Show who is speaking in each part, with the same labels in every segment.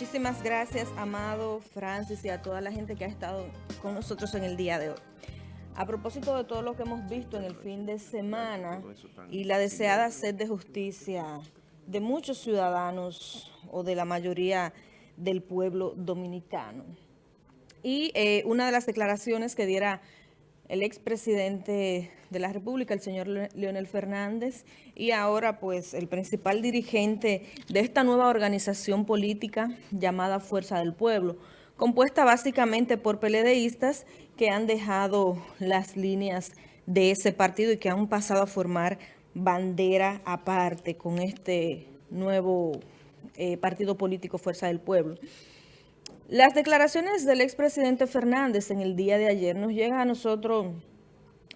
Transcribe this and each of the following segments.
Speaker 1: Muchísimas gracias, Amado, Francis y a toda la gente que ha estado con nosotros en el día de hoy. A propósito de todo lo que hemos visto en el fin de semana y la deseada sed de justicia de muchos ciudadanos o de la mayoría del pueblo dominicano. Y eh, una de las declaraciones que diera el expresidente de la República, el señor Leonel Fernández, y ahora pues el principal dirigente de esta nueva organización política llamada Fuerza del Pueblo, compuesta básicamente por peledeístas que han dejado las líneas de ese partido y que han pasado a formar bandera aparte con este nuevo eh, partido político Fuerza del Pueblo. Las declaraciones del expresidente Fernández en el día de ayer nos llegan a nosotros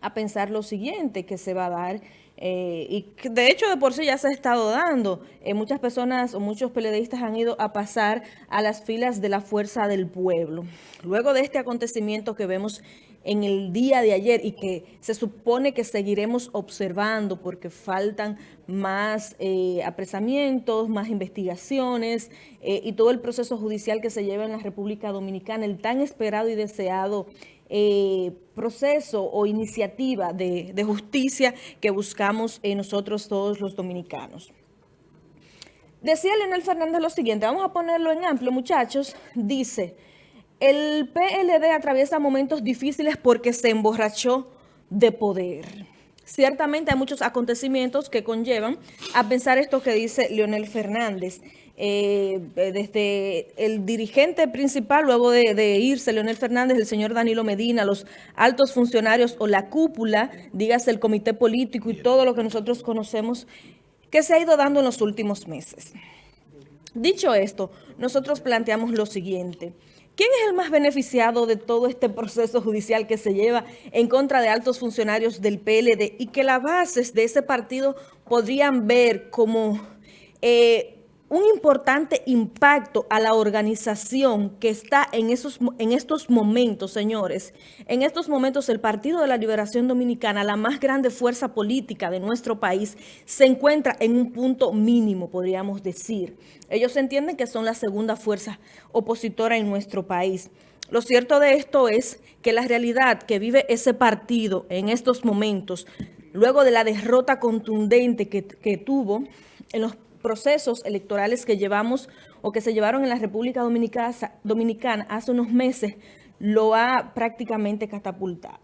Speaker 1: a pensar lo siguiente que se va a dar eh, y de hecho de por sí ya se ha estado dando. Eh, muchas personas o muchos periodistas han ido a pasar a las filas de la fuerza del pueblo. Luego de este acontecimiento que vemos en el día de ayer y que se supone que seguiremos observando porque faltan más eh, apresamientos, más investigaciones eh, y todo el proceso judicial que se lleva en la República Dominicana, el tan esperado y deseado eh, proceso o iniciativa de, de justicia que buscamos nosotros todos los dominicanos. Decía Leonel Fernández lo siguiente, vamos a ponerlo en amplio muchachos, dice... El PLD atraviesa momentos difíciles porque se emborrachó de poder. Ciertamente hay muchos acontecimientos que conllevan a pensar esto que dice Leonel Fernández. Eh, desde el dirigente principal, luego de, irse Leonel Fernández, el señor Danilo Medina, los altos funcionarios o la cúpula, dígase el comité político y todo lo que nosotros conocemos, que se ha ido dando en los últimos meses. Dicho esto, nosotros planteamos lo siguiente. ¿Quién es el más beneficiado de todo este proceso judicial que se lleva en contra de altos funcionarios del PLD y que las bases de ese partido podrían ver como eh, un importante impacto a la organización que está en, esos, en estos momentos, señores. En estos momentos el Partido de la Liberación Dominicana, la más grande fuerza política de nuestro país, se encuentra en un punto mínimo, podríamos decir. Ellos entienden que son la segunda fuerza opositora en nuestro país. Lo cierto de esto es que la realidad que vive ese partido en estos momentos, luego de la derrota contundente que, que tuvo en los procesos electorales que llevamos o que se llevaron en la República Dominicana, Dominicana hace unos meses lo ha prácticamente catapultado.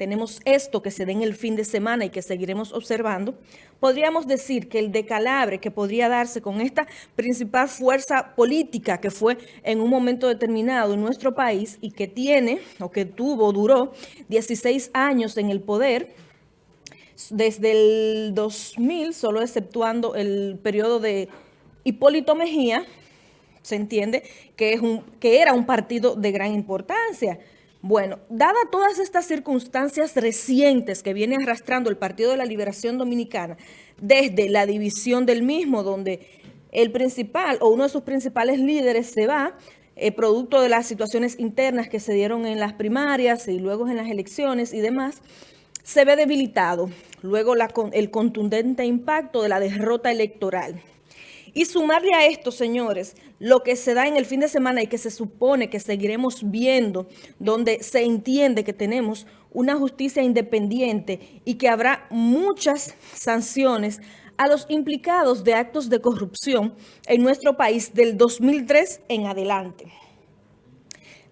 Speaker 1: Tenemos esto que se dé en el fin de semana y que seguiremos observando. Podríamos decir que el decalabre que podría darse con esta principal fuerza política que fue en un momento determinado en nuestro país y que tiene o que tuvo, duró 16 años en el poder, desde el 2000, solo exceptuando el periodo de Hipólito Mejía, se entiende que, es un, que era un partido de gran importancia. Bueno, dada todas estas circunstancias recientes que viene arrastrando el Partido de la Liberación Dominicana, desde la división del mismo, donde el principal o uno de sus principales líderes se va, eh, producto de las situaciones internas que se dieron en las primarias y luego en las elecciones y demás, se ve debilitado luego el contundente impacto de la derrota electoral. Y sumarle a esto, señores, lo que se da en el fin de semana y que se supone que seguiremos viendo, donde se entiende que tenemos una justicia independiente y que habrá muchas sanciones a los implicados de actos de corrupción en nuestro país del 2003 en adelante.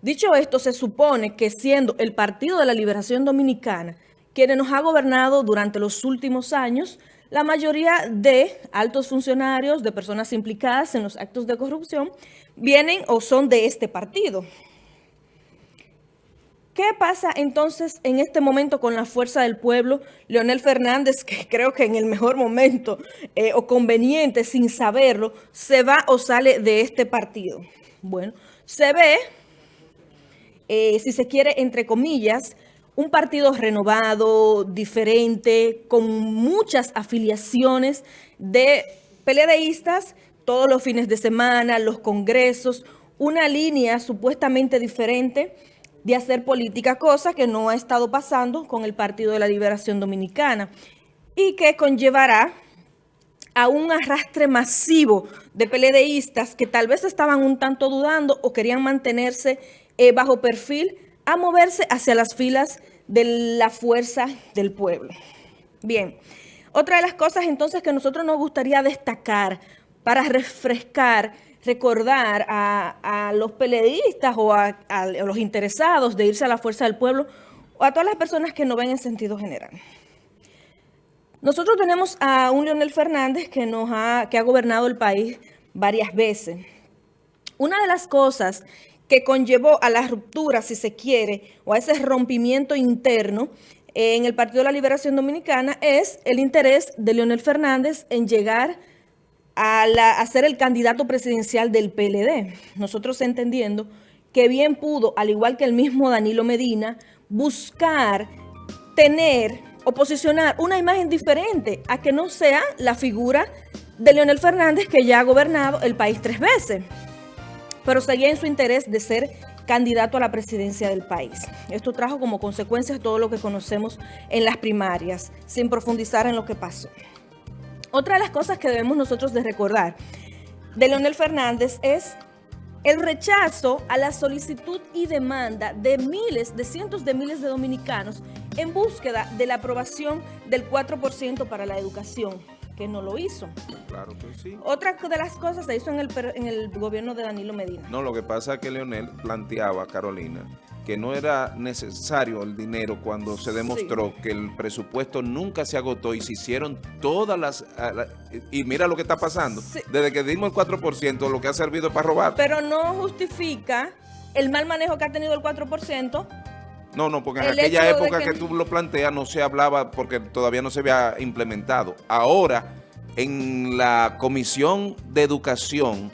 Speaker 1: Dicho esto, se supone que siendo el Partido de la Liberación Dominicana quienes nos ha gobernado durante los últimos años, la mayoría de altos funcionarios, de personas implicadas en los actos de corrupción, vienen o son de este partido. ¿Qué pasa entonces en este momento con la fuerza del pueblo? Leonel Fernández, que creo que en el mejor momento eh, o conveniente, sin saberlo, se va o sale de este partido. Bueno, se ve, eh, si se quiere, entre comillas, un partido renovado, diferente, con muchas afiliaciones de peledeístas todos los fines de semana, los congresos, una línea supuestamente diferente de hacer política, cosa que no ha estado pasando con el Partido de la Liberación Dominicana y que conllevará a un arrastre masivo de PLDistas que tal vez estaban un tanto dudando o querían mantenerse eh, bajo perfil a moverse hacia las filas de la fuerza del pueblo. Bien, otra de las cosas entonces que nosotros nos gustaría destacar para refrescar, recordar a, los peleadistas o a, los interesados de irse a la fuerza del pueblo o a todas las personas que no ven en sentido general. Nosotros tenemos a un Leonel Fernández que, nos ha, que ha gobernado el país varias veces. Una de las cosas que conllevó a la ruptura, si se quiere, o a ese rompimiento interno en el Partido de la Liberación Dominicana es el interés de Leonel Fernández en llegar a, ser el candidato presidencial del PLD. Nosotros entendiendo que bien pudo, al igual que el mismo Danilo Medina, buscar tener o posicionar una imagen diferente a que no sea la figura de Leonel Fernández que ya ha gobernado el país tres veces pero seguía en su interés de ser candidato a la presidencia del país. Esto trajo como consecuencia todo lo que conocemos en las primarias, sin profundizar en lo que pasó. Otra de las cosas que debemos nosotros de recordar de Leonel Fernández es el rechazo a la solicitud y demanda de miles, de cientos de miles de dominicanos en búsqueda de la aprobación del 4% para la educación que no lo hizo.
Speaker 2: Claro que sí.
Speaker 1: Otra de las cosas se hizo en el, en el gobierno de Danilo Medina.
Speaker 2: No, lo que pasa es que Leonel planteaba, Carolina, que no era necesario el dinero cuando se demostró que el presupuesto nunca se agotó y se hicieron todas las... Y mira lo que está pasando. Desde que dimos el 4%, lo que ha servido para robar.
Speaker 1: Pero no justifica el mal manejo que ha tenido el 4%
Speaker 2: no, no, porque en aquella época que... tú lo planteas no se hablaba porque todavía no se había implementado. Ahora, en la Comisión de Educación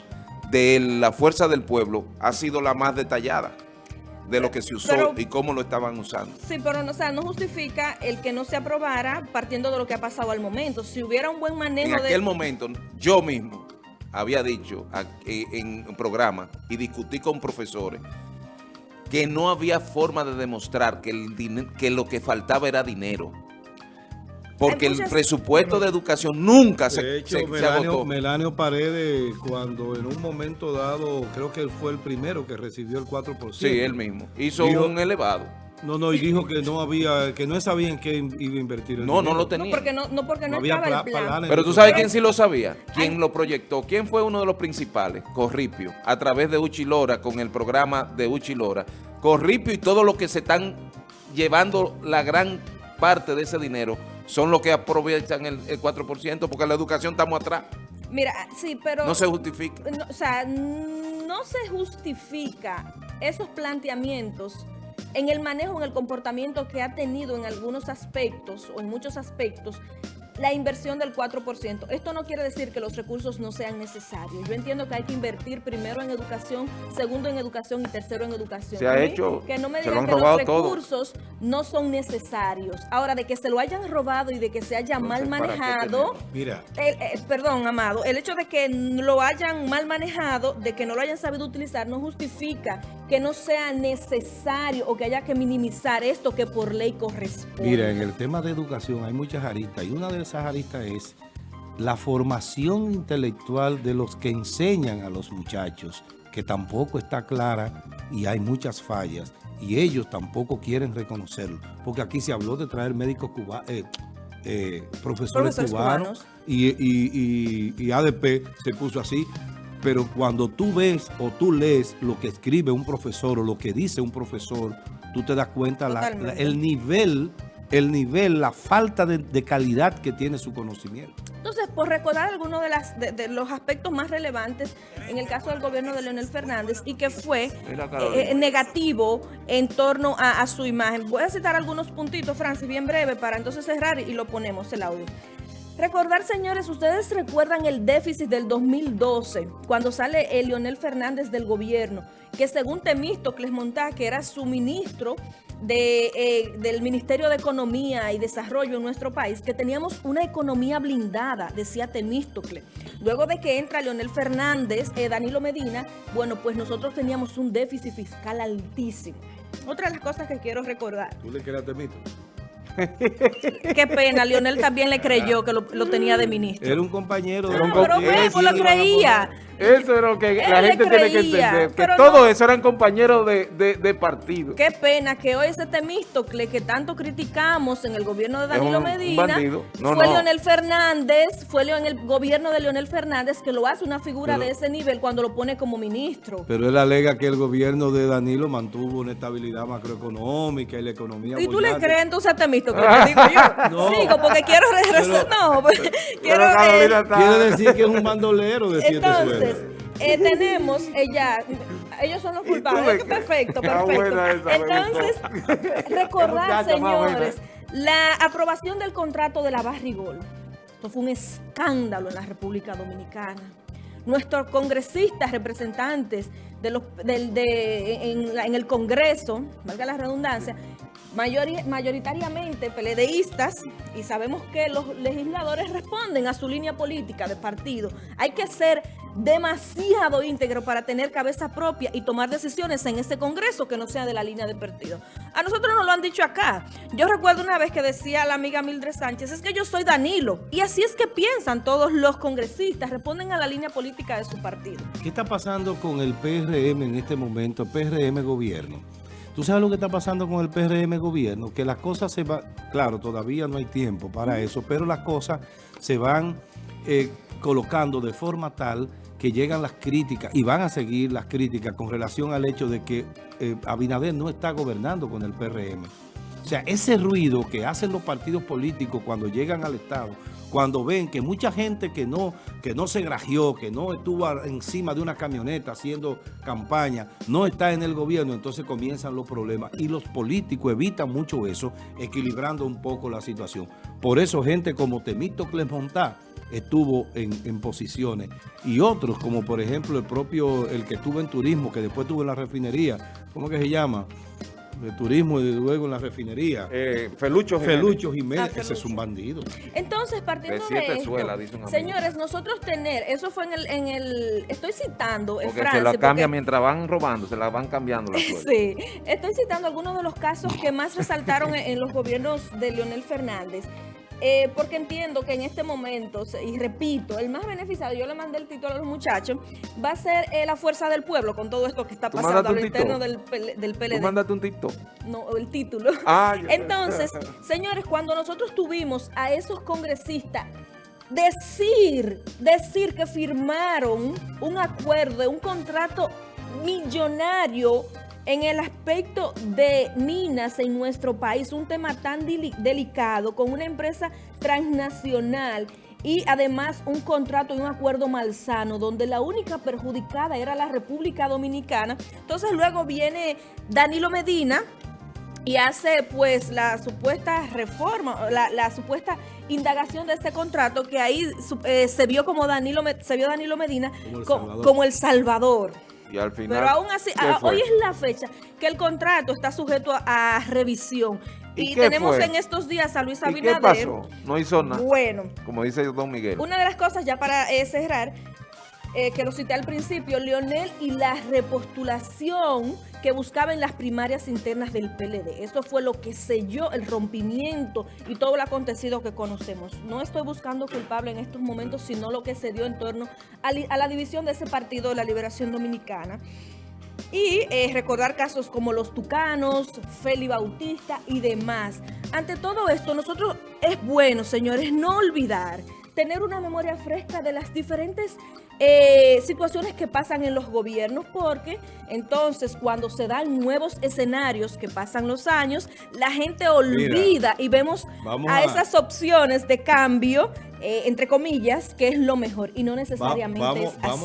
Speaker 2: de la Fuerza del Pueblo ha sido la más detallada de lo que se usó y cómo lo estaban usando.
Speaker 1: Sí, pero no, no justifica el que no se aprobara partiendo de lo que ha pasado al momento. Si hubiera un buen manejo
Speaker 2: En aquel momento, yo mismo había dicho en un programa y discutí con profesores que no había forma de demostrar que, el que lo que faltaba era dinero. Porque el presupuesto de educación nunca se,
Speaker 3: hecho, Melanio, Melanio Paredes, cuando en un momento dado, creo que él fue el primero que recibió el 4%.
Speaker 2: Sí, él mismo. Hizo un elevado.
Speaker 3: No, no, y dijo que no había, que no sabía en qué iba a invertir
Speaker 2: el No, no lo tenía.
Speaker 1: No, porque no, no, porque no, estaba el plan.
Speaker 2: Pero tú sabes quién sí lo sabía, quién lo proyectó, quién fue uno de los principales, Corripio, a través de Uchilora, con el programa de Uchilora. Corripio y todo lo que se están llevando la gran parte de ese dinero son los que aprovechan el, 4%, porque la educación estamos atrás.
Speaker 1: Mira, sí, pero...
Speaker 2: No se justifica.
Speaker 1: o sea, no se justifica esos planteamientos en el manejo, en el comportamiento que ha tenido en algunos aspectos o en muchos aspectos la inversión del 4%. Esto no quiere decir que los recursos no sean necesarios. Yo entiendo que hay que invertir primero en educación, segundo en educación y tercero en educación.
Speaker 2: Se ha hecho,
Speaker 1: Que no me digan que los recursos no son necesarios. Ahora, de que se lo hayan robado y de que se haya mal manejado...
Speaker 3: Mira.
Speaker 1: Eh, perdón, Amado, el hecho de que lo hayan mal manejado, de que no lo hayan sabido utilizar, no justifica que no sea necesario o que haya que minimizar esto que por ley corresponde.
Speaker 3: Mira, en el tema de educación hay muchas aristas y una de esas aristas es la formación intelectual de los que enseñan a los muchachos, que tampoco está clara y hay muchas fallas y ellos tampoco quieren reconocerlo, porque aquí se habló de traer médicos cubanos, eh, eh, profesores, cubanos, y ADP se puso así, pero cuando tú ves o tú lees lo que escribe un profesor o lo que dice un profesor, tú te das cuenta la, el nivel, el nivel, la falta de, calidad que tiene su conocimiento.
Speaker 1: Entonces, por recordar algunos de, las, de, los aspectos más relevantes en el caso del gobierno de Leonel Fernández y que fue eh, negativo en torno a, a su imagen. Voy a citar algunos puntitos, Francis, bien breve, para entonces cerrar y lo ponemos el audio. Recordar, señores, ustedes recuerdan el déficit del 2012, cuando sale el Leonel Fernández del gobierno, que según Temístocles Montá, que era su ministro eh, del Ministerio de Economía y Desarrollo en nuestro país, que teníamos una economía blindada, decía Temístocles. Luego de que entra Leonel Fernández, eh, Danilo Medina, bueno, pues nosotros teníamos un déficit fiscal altísimo. Otra de las cosas que quiero recordar.
Speaker 3: ¿Tú le a Temístocles?
Speaker 1: Qué pena, Leonel también le creyó que lo, tenía de ministro.
Speaker 3: Era un compañero.
Speaker 1: de un pero pues lo creía.
Speaker 4: Eso es lo que la gente tiene que entender, que todos esos eran compañeros de, partido.
Speaker 1: Qué pena que hoy ese Temístocle que tanto criticamos en el gobierno de Danilo Medina, fue Leonel Fernández, fue en el gobierno de Leonel Fernández que lo hace una figura de ese nivel cuando lo pone como ministro.
Speaker 3: Pero él alega que el gobierno de Danilo mantuvo una estabilidad macroeconómica y la economía
Speaker 1: ¿Y tú le crees entonces a Temístocle? digo yo. Sigo porque quiero regresar. No, pues, quiero...
Speaker 3: Eh, quiere decir que es un bandolero de siete
Speaker 1: Entonces, eh, tenemos ella, ellos son los culpables. Perfecto, perfecto. Entonces, recordar, señores, la aprobación del contrato de la Barrigol. Esto fue un escándalo en la República Dominicana. Nuestros congresistas, representantes de los, de, en, en el Congreso, valga la redundancia, mayoritariamente peledeístas y sabemos que los legisladores responden a su línea política de partido. Hay que ser demasiado íntegro para tener cabeza propia y tomar decisiones en ese Congreso que no sea de la línea de partido. A nosotros nos lo han dicho acá. Yo recuerdo una vez que decía la amiga Mildred Sánchez, es que yo soy Danilo. Y así es que piensan todos los congresistas, responden a la línea política de su partido.
Speaker 3: ¿Qué está pasando con el PRM en este momento, PRM gobierno? ¿Tú sabes lo que está pasando con el PRM gobierno? Que las cosas se van, claro, todavía no hay tiempo para eso, pero las cosas se van eh, colocando de forma tal que llegan las críticas y van a seguir las críticas con relación al hecho de que eh, Abinader no está gobernando con el PRM. O sea, ese ruido que hacen los partidos políticos cuando llegan al Estado cuando ven que mucha gente que no, que no se grajeó, que no estuvo encima de una camioneta haciendo campaña, no está en el gobierno, entonces comienzan los problemas. Y los políticos evitan mucho eso, equilibrando un poco la situación. Por eso gente como Temito Montá estuvo en, en, posiciones. Y otros, como por ejemplo el propio, el que estuvo en turismo, que después tuvo en la refinería, ¿cómo que se llama? de turismo y luego en la refinería.
Speaker 4: Eh, Felucho
Speaker 3: Jiménez. Felucho Jiménez, ah, ese es un bandido.
Speaker 1: Entonces, partiendo de, esto, señores, nosotros tener, eso fue en el, en el estoy citando
Speaker 4: en porque se la cambia mientras van robando, se la van cambiando la
Speaker 1: Sí, estoy citando algunos de los casos que más resaltaron en los gobiernos de Leonel Fernández. Eh, porque entiendo que en este momento, y repito, el más beneficiado, yo le mandé el título a los muchachos, va a ser eh, la fuerza del pueblo con todo esto que está pasando a lo interno del, del PLD.
Speaker 4: ¿Tú mándate un TikTok?
Speaker 1: No, el título. Ah, Entonces, señores, cuando nosotros tuvimos a esos congresistas decir, decir que firmaron un acuerdo, un contrato millonario en el aspecto de minas en nuestro país, un tema tan delicado con una empresa transnacional y además un contrato y un acuerdo malsano donde la única perjudicada era la República Dominicana. Entonces luego viene Danilo Medina y hace pues la supuesta reforma, la, supuesta indagación de ese contrato que ahí eh, se vio como Danilo, se vio Danilo Medina como el Salvador. Pero aún así, hoy es la fecha que el contrato está sujeto a, revisión. Y, tenemos en estos días a Luis Abinader.
Speaker 4: ¿Y qué pasó? No hizo nada.
Speaker 1: Bueno.
Speaker 4: Como dice Don Miguel.
Speaker 1: Una de las cosas, ya para eh, cerrar, eh, que lo cité al principio, Leonel y la repostulación que buscaba en las primarias internas del PLD. Esto fue lo que selló el rompimiento y todo lo acontecido que conocemos. No estoy buscando culpable en estos momentos, sino lo que se dio en torno a, la división de ese partido de la Liberación Dominicana. Y eh, recordar casos como los Tucanos, Feli Bautista y demás. Ante todo esto, nosotros es bueno, señores, no olvidar tener una memoria fresca de las diferentes eh, situaciones que pasan en los gobiernos, porque entonces cuando se dan nuevos escenarios que pasan los años, la gente olvida y vemos a, esas opciones de cambio, eh, entre comillas, que es lo mejor y no necesariamente es así.